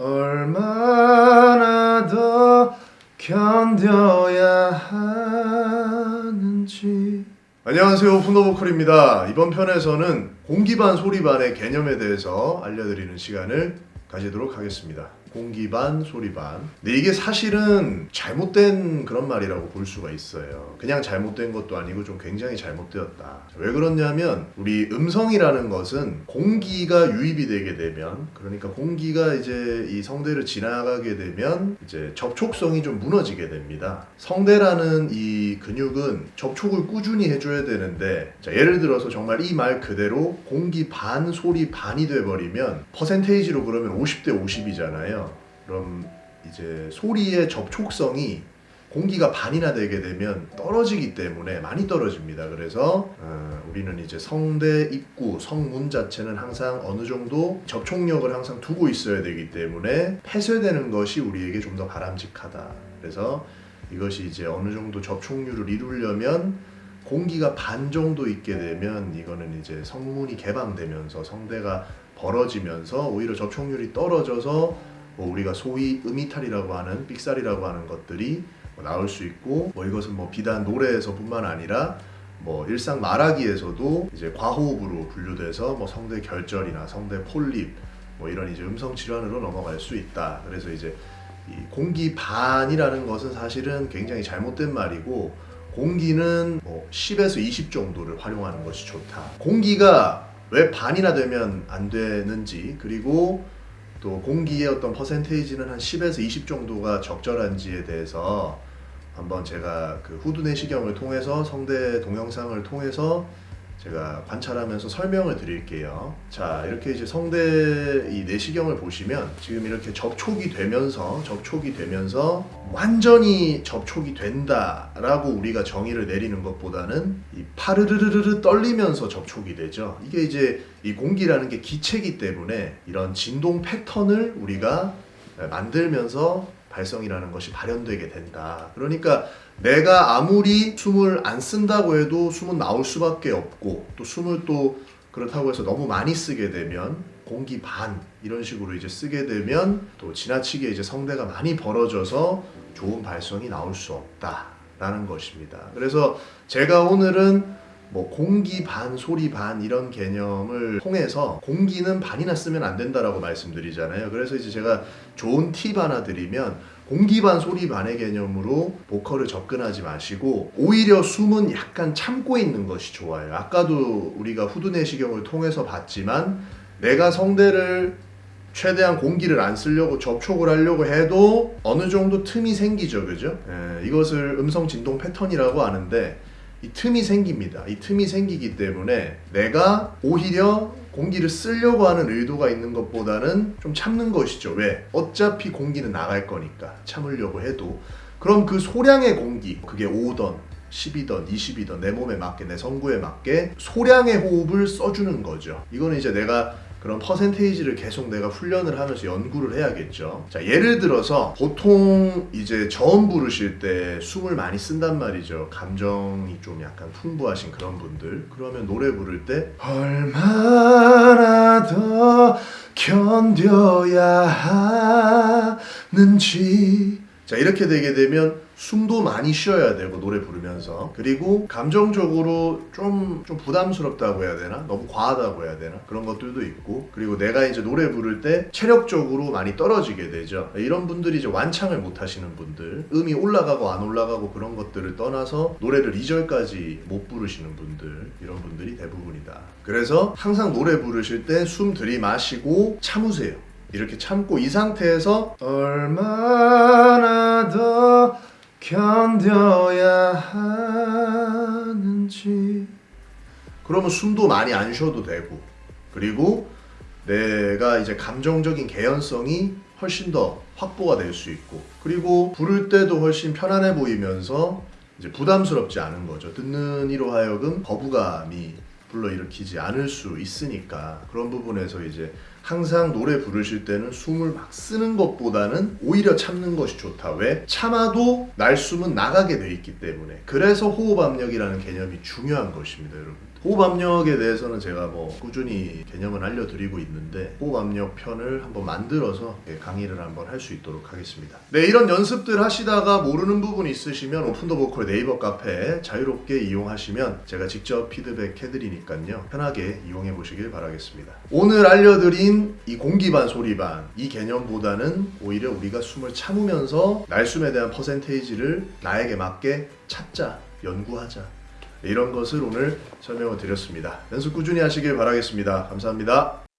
얼마나 더 견뎌야 하는지. 안녕하세요 푸노보컬입니다. 이번 편에서는 공기반 소리반의 개념에 대해서 알려드리는 시간을 가지도록 하겠습니다 공기 반 소리 반. 근데 이게 사실은 잘못된 그런 말이라고 볼 수가 있어요. 그냥 잘못된 것도 아니고 좀 굉장히 잘못되었다. 왜 그렇냐면 우리 음성이라는 것은 공기가 유입이 되게 되면 그러니까 공기가 이제 이 성대를 지나가게 되면 이제 접촉성이 좀 무너지게 됩니다. 성대라는 이 근육은 접촉을 꾸준히 해줘야 되는데 자, 예를 들어서 정말 이 말 그대로 공기 반 소리 반이 돼버리면 퍼센테이지로 그러면 50대 50이잖아요 그럼 이제 소리의 접촉성이 공기가 반이나 되게 되면 떨어지기 때문에 많이 떨어집니다. 그래서 어, 우리는 이제 성대 입구, 성문 자체는 항상 어느 정도 접촉력을 항상 두고 있어야 되기 때문에 폐쇄되는 것이 우리에게 좀 더 바람직하다. 그래서 이것이 이제 어느 정도 접촉률을 이루려면 공기가 반 정도 있게 되면 이거는 이제 성문이 개방되면서 성대가 벌어지면서 오히려 접촉률이 떨어져서 뭐 우리가 소위 음이탈이라고 하는 삑살이라고 하는 것들이 뭐 나올 수 있고 뭐 이것은 뭐 비단 노래에서뿐만 아니라 뭐 일상 말하기에서도 이제 과호흡으로 분류돼서 뭐 성대 결절이나 성대 폴립 뭐 이런 이제 음성 질환으로 넘어갈 수 있다. 그래서 이제 이 공기 반이라는 것은 사실은 굉장히 잘못된 말이고 공기는 뭐 10에서 20 정도를 활용하는 것이 좋다. 공기가 왜 반이나 되면 안 되는지 그리고 또 공기의 어떤 퍼센테이지는 한 10에서 20 정도가 적절한지에 대해서 한번 제가 그 후두 내시경을 통해서 성대 동영상을 통해서 제가 관찰하면서 설명을 드릴게요. 자, 이렇게 이제 성대 이 내시경을 보시면 지금 이렇게 접촉이 되면서 접촉이 되면서 완전히 접촉이 된다 라고 우리가 정의를 내리는 것보다는 이 파르르르르 떨리면서 접촉이 되죠. 이게 이제 이 공기라는 게 기체이기 때문에 이런 진동 패턴을 우리가 만들면서 발성이라는 것이 발현되게 된다. 그러니까 내가 아무리 숨을 안 쓴다고 해도 숨은 나올 수밖에 없고 또 숨을 또 그렇다고 해서 너무 많이 쓰게 되면 공기 반 이런 식으로 이제 쓰게 되면 또 지나치게 이제 성대가 많이 벌어져서 좋은 발성이 나올 수 없다라는 것입니다. 그래서 제가 오늘은 뭐 공기 반, 소리 반 이런 개념을 통해서 공기는 반이나 쓰면 안 된다라고 말씀드리잖아요. 그래서 이제 제가 좋은 팁 하나 드리면 공기 반, 소리 반의 개념으로 보컬을 접근하지 마시고 오히려 숨은 약간 참고 있는 것이 좋아요. 아까도 우리가 후두 내시경을 통해서 봤지만 내가 성대를 최대한 공기를 안 쓰려고 접촉을 하려고 해도 어느 정도 틈이 생기죠. 그죠? 예, 이것을 음성 진동 패턴이라고 하는데 이 틈이 생깁니다. 이 틈이 생기기 때문에 내가 오히려 공기를 쓰려고 하는 의도가 있는 것보다는 좀 참는 것이죠. 왜? 어차피 공기는 나갈 거니까 참으려고 해도 그럼 그 소량의 공기 그게 5던 10이던 20이던 내 몸에 맞게 내 성구에 맞게 소량의 호흡을 써주는 거죠. 이거는 이제 내가 그런 퍼센테이지를 계속 내가 훈련을 하면서 연구를 해야겠죠. 자, 예를 들어서 보통 이제 저음 부르실 때 숨을 많이 쓴단 말이죠. 감정이 좀 약간 풍부하신 그런 분들. 그러면 노래 부를 때 얼마나 더 견뎌야 하는지 자, 이렇게 되게 되면 숨도 많이 쉬어야 되고 노래 부르면서. 그리고 감정적으로 좀, 좀 부담스럽다고 해야 되나? 너무 과하다고 해야 되나? 그런 것들도 있고. 그리고 내가 이제 노래 부를 때 체력적으로 많이 떨어지게 되죠. 이런 분들이 이제 완창을 못 하시는 분들 음이 올라가고 안 올라가고 그런 것들을 떠나서 노래를 2절까지 못 부르시는 분들 이런 분들이 대부분이다. 그래서 항상 노래 부르실 때 숨 들이마시고 참으세요. 이렇게 참고 이 상태에서 얼마나 더 견뎌야 하는지. 그러면 숨도 많이 안 쉬어도 되고 그리고 내가 이제 감정적인 개연성이 훨씬 더 확보가 될 수 있고 그리고 부를 때도 훨씬 편안해 보이면서 이제 부담스럽지 않은 거죠. 듣는 이로 하여금 거부감이 불러일으키지 않을 수 있으니까 그런 부분에서 이제 항상 노래 부르실 때는 숨을 막 쓰는 것보다는 오히려 참는 것이 좋다. 왜? 참아도 날숨은 나가게 돼 있기 때문에. 그래서 호흡 압력이라는 개념이 중요한 것입니다, 여러분들. 호흡 압력에 대해서는 제가 뭐 꾸준히 개념을 알려드리고 있는데 호흡 압력 편을 한번 만들어서 예, 강의를 한번 할 수 있도록 하겠습니다. 네, 이런 연습들 하시다가 모르는 부분 있으시면 오픈더 보컬 네이버 카페 자유롭게 이용하시면 제가 직접 피드백 해드리니까요. 편하게 이용해 보시길 바라겠습니다. 오늘 알려드린 이 공기반 소리반 이 개념보다는 오히려 우리가 숨을 참으면서 날숨에 대한 퍼센테이지를 나에게 맞게 찾자, 연구하자. 이런 것을 오늘 설명을 드렸습니다. 연습 꾸준히 하시길 바라겠습니다. 감사합니다.